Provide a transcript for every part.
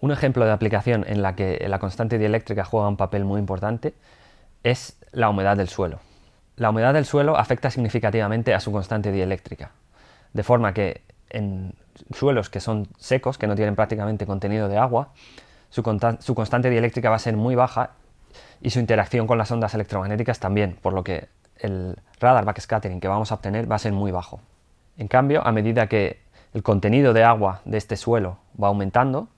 Un ejemplo de aplicación en la que la constante dieléctrica juega un papel muy importante es la humedad del suelo. La humedad del suelo afecta significativamente a su constante dieléctrica, de forma que en suelos que son secos, que no tienen prácticamente contenido de agua, su, constante dieléctrica va a ser muy baja y su interacción con las ondas electromagnéticas también, por lo que el radar backscattering que vamos a obtener va a ser muy bajo. En cambio, a medida que el contenido de agua de este suelo va aumentando,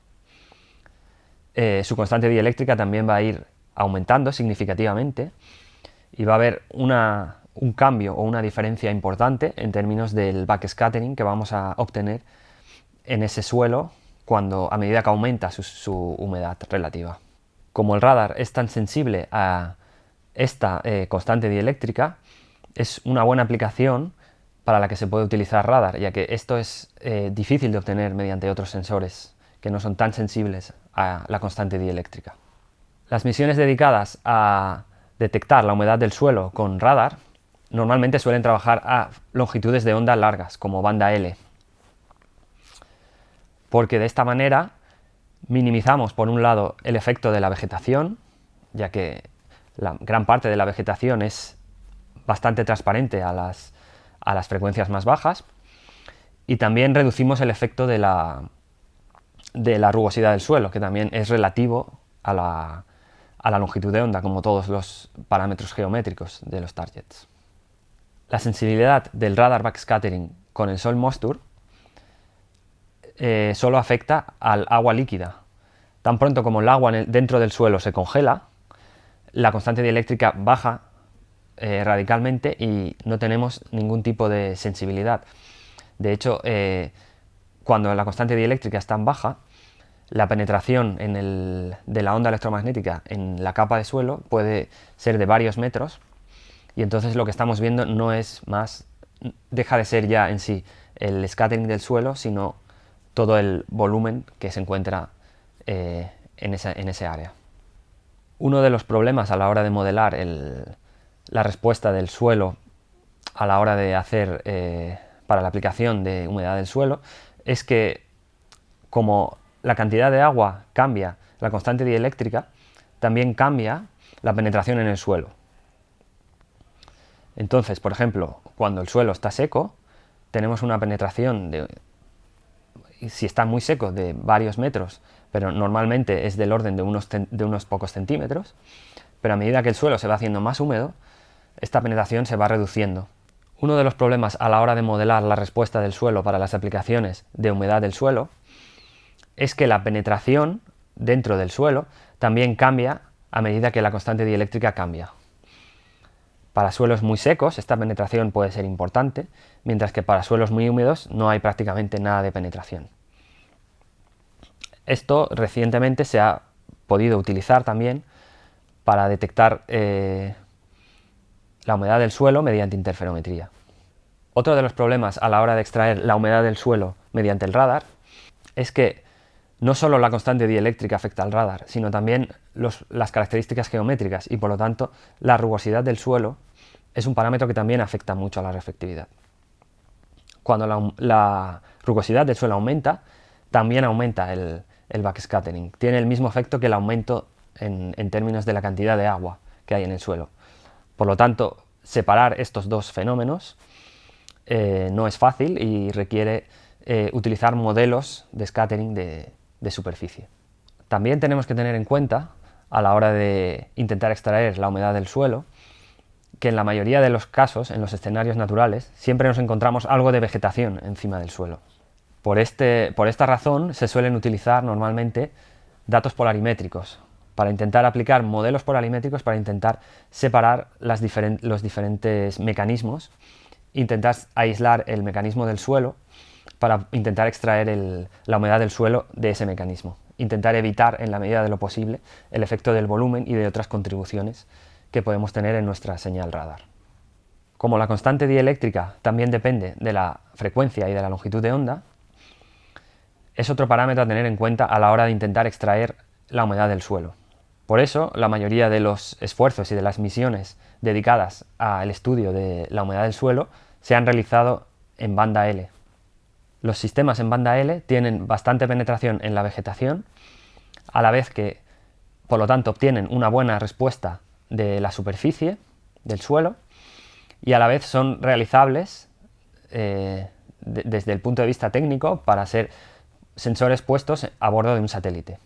eh, su constante dieléctrica también va a ir aumentando significativamente y va a haber un cambio o una diferencia importante en términos del backscattering que vamos a obtener en ese suelo cuando a medida que aumenta su, humedad relativa. Como el radar es tan sensible a esta eh, constante dieléctrica, es una buena aplicación para la que se puede utilizar radar, ya que esto es eh, difícil de obtener mediante otros sensores que no son tan sensibles a la constante dieléctrica. Las misiones dedicadas a detectar la humedad del suelo con radar normalmente suelen trabajar a longitudes de onda largas, como banda L, porque de esta manera minimizamos por un lado el efecto de la vegetación, ya que la gran parte de la vegetación es bastante transparente a las, a las frecuencias más bajas, y también reducimos el efecto de la, de la rugosidad del suelo, que también es relativo a la, longitud de onda, como todos los parámetros geométricos de los targets. La sensibilidad del radar backscattering con el Sol Mostur eh, solo afecta al agua líquida. Tan pronto como el agua dentro del suelo se congela, la constante dieléctrica baja eh, radicalmente y no tenemos ningún tipo de sensibilidad. De hecho, eh, cuando la constante dieléctrica es tan baja, la penetración de la onda electromagnética en la capa de suelo puede ser de varios metros y entonces lo que estamos viendo no es más, deja de ser ya en sí el scattering del suelo, sino todo el volumen que se encuentra eh, en, ese área. Uno de los problemas a la hora de modelar la respuesta del suelo a la hora de hacer eh, para la aplicación de humedad del suelo es que como la cantidad de agua cambia, la constante dieléctrica, también cambia la penetración en el suelo. Entonces, por ejemplo, cuando el suelo está seco, tenemos una penetración de, si está muy seco, de varios metros, pero normalmente es del orden de unos, de unos pocos centímetros, pero a medida que el suelo se va haciendo más húmedo, esta penetración se va reduciendo. Uno de los problemas a la hora de modelar la respuesta del suelo para las aplicaciones de humedad del suelo es que la penetración dentro del suelo también cambia a medida que la constante dieléctrica cambia. Para suelos muy secos esta penetración puede ser importante, mientras que para suelos muy húmedos no hay prácticamente nada de penetración. Esto recientemente se ha podido utilizar también para detectar eh, la humedad del suelo mediante interferometría. Otro de los problemas a la hora de extraer la humedad del suelo mediante el radar es que no solo la constante dieléctrica afecta al radar, sino también las características geométricas y por lo tanto la rugosidad del suelo es un parámetro que también afecta mucho a la reflectividad. Cuando la, rugosidad del suelo aumenta, también aumenta el, backscattering. Tiene el mismo efecto que el aumento en términos de la cantidad de agua que hay en el suelo. Por lo tanto, separar estos dos fenómenos eh, no es fácil y requiere eh, utilizar modelos de scattering de, de superficie. También tenemos que tener en cuenta, a la hora de intentar extraer la humedad del suelo, que en la mayoría de los casos, en los escenarios naturales, siempre nos encontramos algo de vegetación encima del suelo. Por, este, por esta razón se suelen utilizar normalmente datos polarimétricos, para intentar aplicar modelos polarimétricos para intentar separar los diferentes mecanismos, intentar aislar el mecanismo del suelo para intentar extraer la humedad del suelo de ese mecanismo, intentar evitar en la medida de lo posible el efecto del volumen y de otras contribuciones que podemos tener en nuestra señal radar. Como la constante dieléctrica también depende de la frecuencia y de la longitud de onda, es otro parámetro a tener en cuenta a la hora de intentar extraer la humedad del suelo. Por eso, la mayoría de los esfuerzos y de las misiones dedicadas al estudio de la humedad del suelo se han realizado en banda L. Los sistemas en banda L tienen bastante penetración en la vegetación a la vez que, por lo tanto, obtienen una buena respuesta de la superficie del suelo y a la vez son realizables eh, desde el punto de vista técnico para ser sensores puestos a bordo de un satélite.